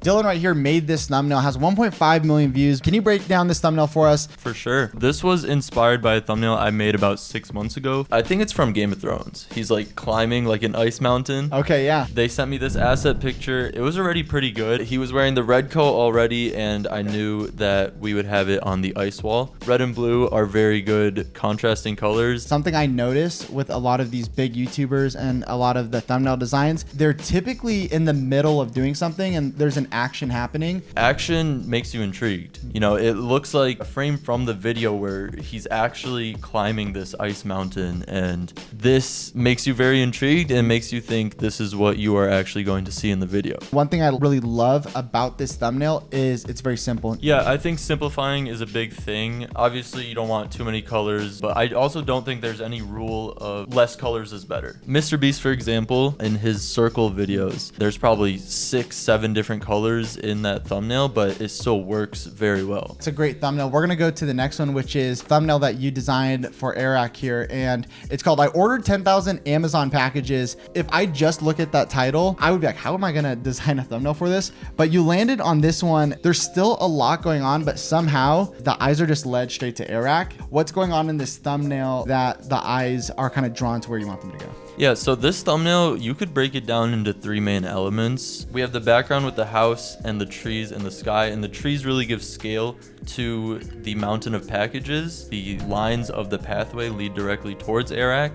Dylan right here made this thumbnail, has 1.5 million views. Can you break down this thumbnail for us? For sure. This was inspired by a thumbnail I made about six months ago. I think it's from Game of Thrones. He's like climbing like an ice mountain. Okay, yeah. They sent me this asset picture. It was already pretty good. He was wearing the red coat already, and I knew that we would have it on the ice wall. Red and blue are very good contrasting colors. Something I noticed with a lot of these big YouTubers and a lot of the thumbnail designs, they're typically in the middle of doing something and there's an action happening. Action makes you intrigued. You know, it looks like a frame from the video where he's actually climbing this ice mountain, and this makes you very intrigued and makes you think this is what you are actually going to see in the video. One thing I really love about this thumbnail is it's very simple. Yeah, I think simplifying is a big thing. Obviously, you don't want too many colors, but I also don't think there's any rule of less colors is better. Mr. Beast, for example, in his circle videos, there's probably six, seven different colors in that thumbnail, but it still works very well. It's a great thumbnail. We're gonna go to the next one, which is thumbnail that you designed for Airrack here, and it's called "I ordered 10,000 Amazon packages." If I just look at that title, I would be like, "How am I gonna design a thumbnail for this?" But you landed on this one. There's still a lot going on, but somehow the eyes are just led straight to Airrack. What's going on in this thumbnail that the eyes are kind of drawn to where you want them to go? Yeah, so this thumbnail, you could break it down into three main elements. We have the background with the house and the trees and the sky, and the trees really give scale to the mountain of packages. The lines of the pathway lead directly towards Airrack.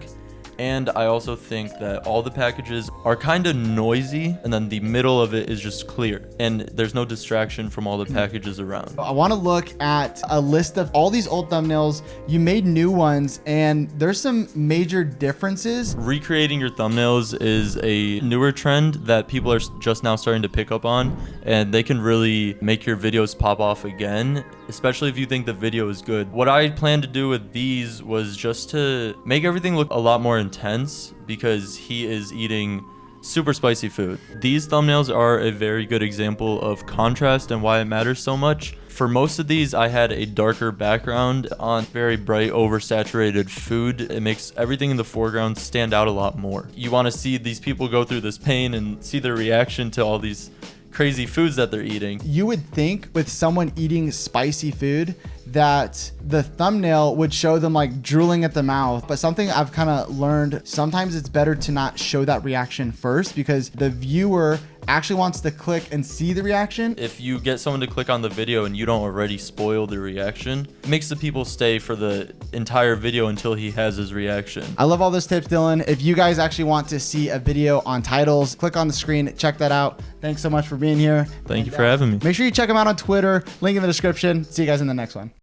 And I also think that all the packages are kind of noisy, and then the middle of it is just clear, and there's no distraction from all the mm-hmm. packages around. I want to look at a list of all these old thumbnails. You made new ones, and there's some major differences. Recreating your thumbnails is a newer trend that people are just now starting to pick up on, and they can really make your videos pop off again, especially if you think the video is good. What I plan to do with these was just to make everything look a lot more intense because he is eating super spicy food. These thumbnails are a very good example of contrast and why it matters so much. For most of these, I had a darker background on very bright, oversaturated food. It makes everything in the foreground stand out a lot more. You want to see these people go through this pain and see their reaction to all these crazy foods that they're eating. You would think with someone eating spicy food that the thumbnail would show them like drooling at the mouth. But something I've kind of learned, sometimes it's better to not show that reaction first because the viewer actually wants to click and see the reaction. If you get someone to click on the video and you don't already spoil the reaction, it makes the people stay for the entire video until he has his reaction. I love all those tips, Dylan. If you guys actually want to see a video on titles, click on the screen, check that out. Thanks so much for being here. Thank and, you for having me. Make sure you check him out on Twitter, link in the description. See you guys in the next one.